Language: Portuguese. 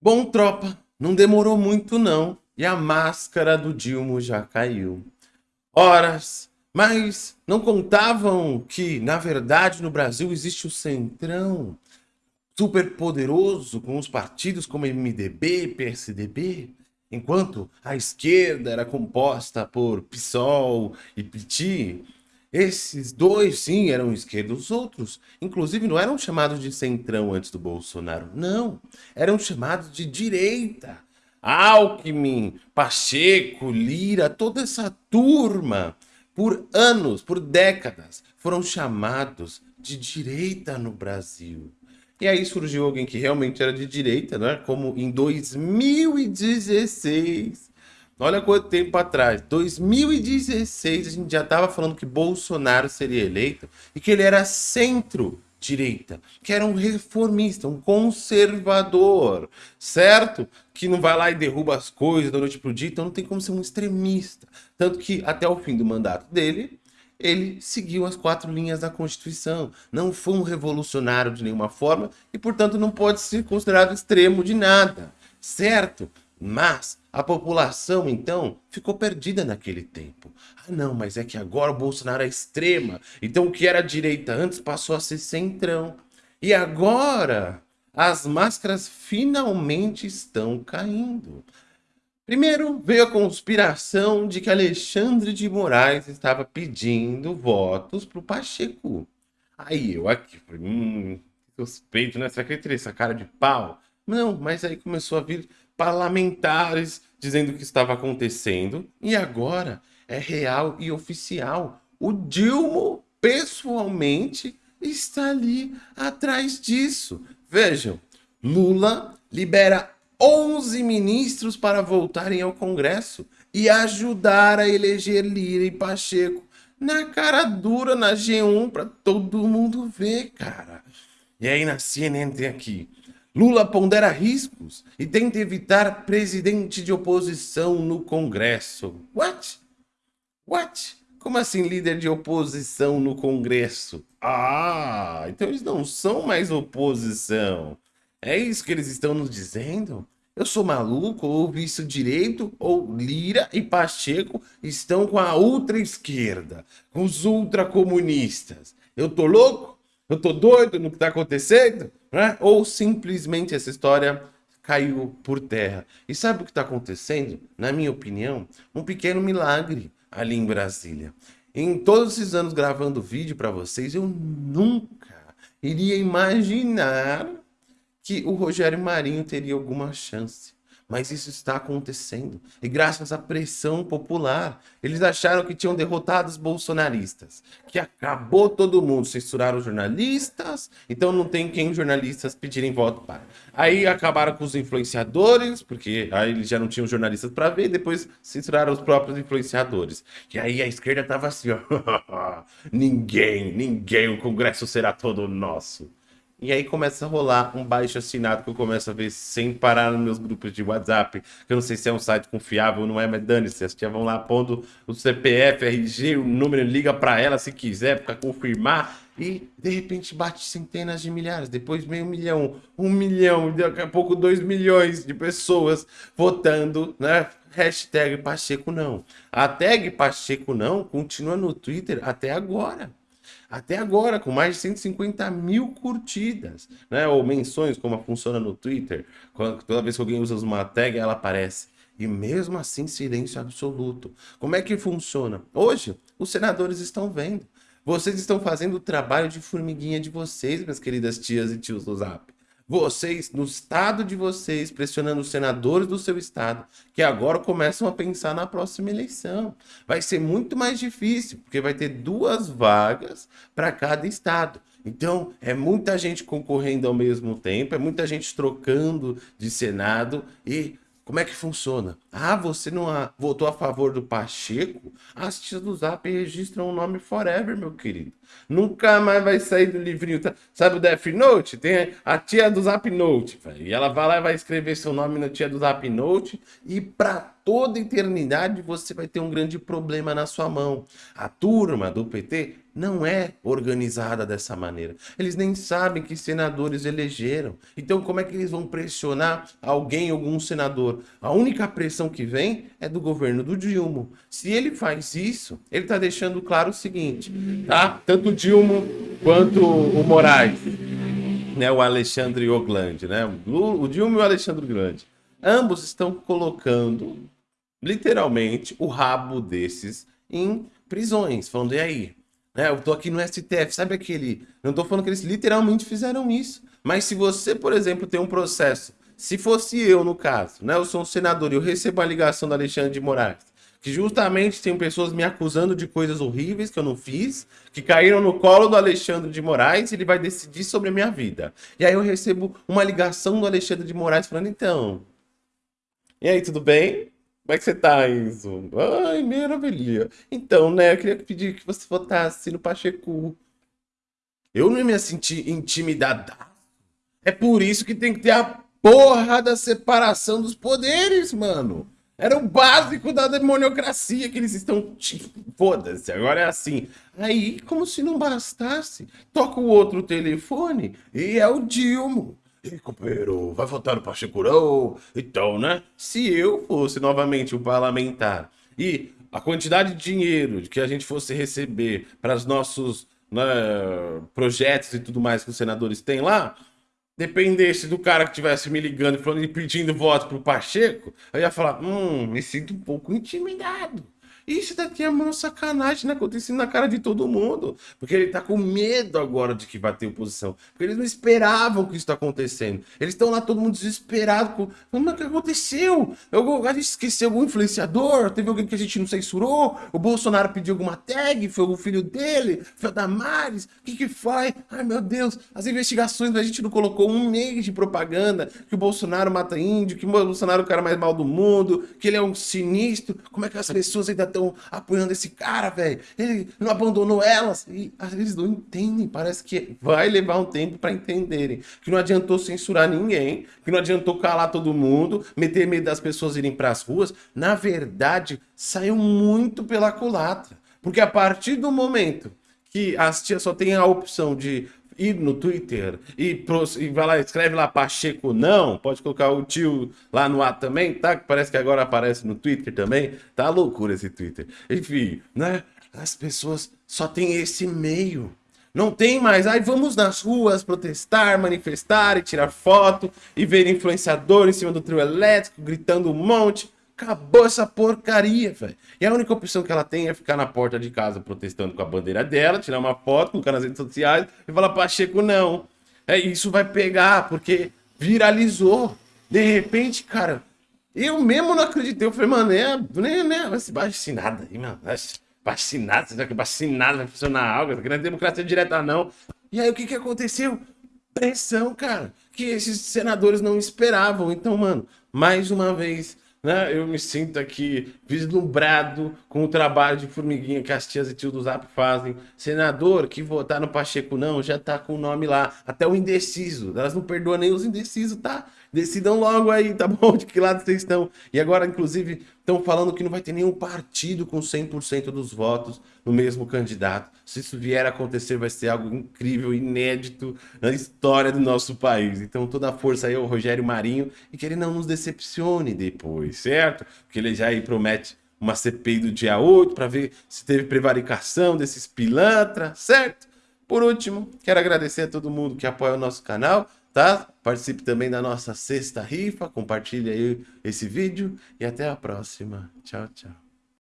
Bom, tropa, não demorou muito não, e a máscara do Dilma já caiu. Horas, mas não contavam que, na verdade, no Brasil existe o Centrão, super poderoso, com os partidos como MDB e PSDB, enquanto a esquerda era composta por PSOL e PT, esses dois, sim, eram esquerda. Os outros, inclusive, não eram chamados de centrão antes do Bolsonaro. Não, eram chamados de direita. Alckmin, Pacheco, Lira, toda essa turma, por anos, por décadas, foram chamados de direita no Brasil. E aí surgiu alguém que realmente era de direita, né? como em 2016, Olha quanto tempo atrás, 2016, a gente já estava falando que Bolsonaro seria eleito e que ele era centro-direita, que era um reformista, um conservador, certo? Que não vai lá e derruba as coisas da noite para o dia, então não tem como ser um extremista. Tanto que até o fim do mandato dele, ele seguiu as quatro linhas da Constituição, não foi um revolucionário de nenhuma forma e, portanto, não pode ser considerado extremo de nada, certo? Mas a população, então, ficou perdida naquele tempo. Ah, não, mas é que agora o Bolsonaro é extrema. Então o que era direita antes passou a ser centrão. E agora as máscaras finalmente estão caindo. Primeiro veio a conspiração de que Alexandre de Moraes estava pedindo votos para o Pacheco. Aí eu aqui hum, suspeito, né? Será que ele teria essa cara de pau? Não, mas aí começou a vir parlamentares dizendo o que estava acontecendo. E agora é real e oficial. O Dilma, pessoalmente, está ali atrás disso. Vejam, Lula libera 11 ministros para voltarem ao Congresso e ajudar a eleger Lira e Pacheco na cara dura, na G1, para todo mundo ver, cara. E aí na CNN tem aqui, Lula pondera riscos e tenta evitar presidente de oposição no Congresso. What? What? Como assim líder de oposição no Congresso? Ah, então eles não são mais oposição. É isso que eles estão nos dizendo? Eu sou maluco, ou isso direito, ou Lira e Pacheco estão com a ultra esquerda, com os ultracomunistas. Eu tô louco? Eu tô doido no que tá acontecendo? Né? ou simplesmente essa história caiu por terra. E sabe o que está acontecendo? Na minha opinião, um pequeno milagre ali em Brasília. Em todos esses anos gravando vídeo para vocês, eu nunca iria imaginar que o Rogério Marinho teria alguma chance mas isso está acontecendo. E graças à pressão popular, eles acharam que tinham derrotado os bolsonaristas, que acabou todo mundo, censuraram os jornalistas, então não tem quem os jornalistas pedirem voto para. Aí acabaram com os influenciadores, porque aí eles já não tinham jornalistas para ver, depois censuraram os próprios influenciadores. E aí a esquerda estava assim, ó, ninguém, ninguém, o Congresso será todo nosso. E aí começa a rolar um baixo assinado que eu começo a ver sem parar nos meus grupos de WhatsApp, que eu não sei se é um site confiável ou não é, mas dane-se, as tia vão lá pondo o CPF, RG, o número, liga para ela se quiser, para confirmar, e de repente bate centenas de milhares, depois meio milhão, um milhão, daqui a pouco dois milhões de pessoas votando, né? Hashtag Pacheco não. A tag Pacheco não continua no Twitter até agora até agora, com mais de 150 mil curtidas, né? Ou menções, como funciona no Twitter. Toda vez que alguém usa uma tag, ela aparece. E mesmo assim, silêncio absoluto. Como é que funciona? Hoje, os senadores estão vendo. Vocês estão fazendo o trabalho de formiguinha de vocês, minhas queridas tias e tios do Zap vocês, no estado de vocês, pressionando os senadores do seu estado, que agora começam a pensar na próxima eleição. Vai ser muito mais difícil, porque vai ter duas vagas para cada estado. Então, é muita gente concorrendo ao mesmo tempo, é muita gente trocando de Senado e como é que funciona? Ah, você não votou a favor do Pacheco? As tias do Zap registram o nome forever, meu querido. Nunca mais vai sair do livrinho. Tá? Sabe o Death Note? Tem a tia do Zap Note. Véio. E ela vai lá e vai escrever seu nome na tia do Zap Note. E pra toda eternidade você vai ter um grande problema na sua mão. A turma do PT não é organizada dessa maneira. Eles nem sabem que senadores elegeram. Então como é que eles vão pressionar alguém, algum senador? A única pressão que vem é do governo do Dilma. Se ele faz isso, ele está deixando claro o seguinte, tá? Tanto o Dilma quanto o Moraes, né? O Alexandre Oglande, né? O Dilma e o Alexandre Grande. Ambos estão colocando, literalmente, o rabo desses em prisões, falando, e aí, né? Eu tô aqui no STF, sabe aquele... Não tô falando que eles literalmente fizeram isso. Mas se você, por exemplo, tem um processo... Se fosse eu, no caso, né? Eu sou um senador e eu recebo a ligação do Alexandre de Moraes, que justamente tem pessoas me acusando de coisas horríveis que eu não fiz, que caíram no colo do Alexandre de Moraes e ele vai decidir sobre a minha vida. E aí eu recebo uma ligação do Alexandre de Moraes falando, então... E aí, tudo bem? Como é que você tá, Enzo? Ai, maravilha. Então, né, eu queria pedir que você votasse no Pacheco. Eu não ia me sentir intimidado. É por isso que tem que ter a porra da separação dos poderes, mano. Era o básico da demoniocracia que eles estão... Foda-se, agora é assim. Aí, como se não bastasse, toca o outro telefone e é o Dilma. E companheiro, vai votar no Pachecurão? Então, né? Se eu fosse novamente um parlamentar e a quantidade de dinheiro que a gente fosse receber para os nossos né, projetos e tudo mais que os senadores têm lá, dependesse do cara que estivesse me ligando e pedindo voto pro Pacheco, eu ia falar, hum, me sinto um pouco intimidado. Isso daqui é uma sacanagem, né? Acontecendo na cara de todo mundo. Porque ele tá com medo agora de que vai ter oposição. Porque eles não esperavam que isso tá acontecendo. Eles estão lá todo mundo desesperado. Com... Mas o que aconteceu? Eu, a gente esqueceu algum influenciador? Teve alguém que a gente não censurou? O Bolsonaro pediu alguma tag? Foi o filho dele? Foi o Damares? O que que foi? Ai, meu Deus. As investigações a gente não colocou um mês de propaganda que o Bolsonaro mata índio, que o Bolsonaro é o cara mais mal do mundo, que ele é um sinistro. Como é que as pessoas ainda estão estão apoiando esse cara, velho. Ele não abandonou elas. E eles não entendem. Parece que vai levar um tempo para entenderem. Que não adiantou censurar ninguém. Que não adiantou calar todo mundo. Meter medo das pessoas irem para as ruas. Na verdade, saiu muito pela culatra. Porque a partir do momento que as tias só têm a opção de ir no Twitter e, e vai lá, escreve lá Pacheco não, pode colocar o tio lá no ar também, tá? Que parece que agora aparece no Twitter também. Tá loucura esse Twitter. Enfim, né? As pessoas só tem esse meio. Não tem mais, aí vamos nas ruas protestar, manifestar e tirar foto e ver influenciador em cima do trio elétrico gritando um monte. Acabou essa porcaria, velho. E a única opção que ela tem é ficar na porta de casa protestando com a bandeira dela, tirar uma foto, colocar nas redes sociais e falar, Pacheco, não. É, isso vai pegar, porque viralizou. De repente, cara, eu mesmo não acreditei. Eu falei, mano, é, né, né, vai ser vacinada aí, mano. Vacinada, será que vacinada vai funcionar algo? Isso não é democracia direta, não. E aí, o que que aconteceu? Pressão, cara, que esses senadores não esperavam. Então, mano, mais uma vez né? Eu me sinto aqui vislumbrado com o trabalho de formiguinha que as tias e tio do Zap fazem. Senador que votar no Pacheco não, já tá com o nome lá. Até o indeciso. Elas não perdoam nem os indecisos, tá? Decidam logo aí, tá bom? De que lado vocês estão. E agora, inclusive, estão falando que não vai ter nenhum partido com 100% dos votos no mesmo candidato. Se isso vier a acontecer, vai ser algo incrível, inédito na história do nosso país. Então, toda a força aí ao Rogério Marinho e que ele não nos decepcione depois, certo? Porque ele já aí promete uma CPI do dia 8 para ver se teve prevaricação desses pilantras, certo? Por último, quero agradecer a todo mundo que apoia o nosso canal tá? Participe também da nossa sexta rifa, compartilhe aí esse vídeo e até a próxima. Tchau, tchau.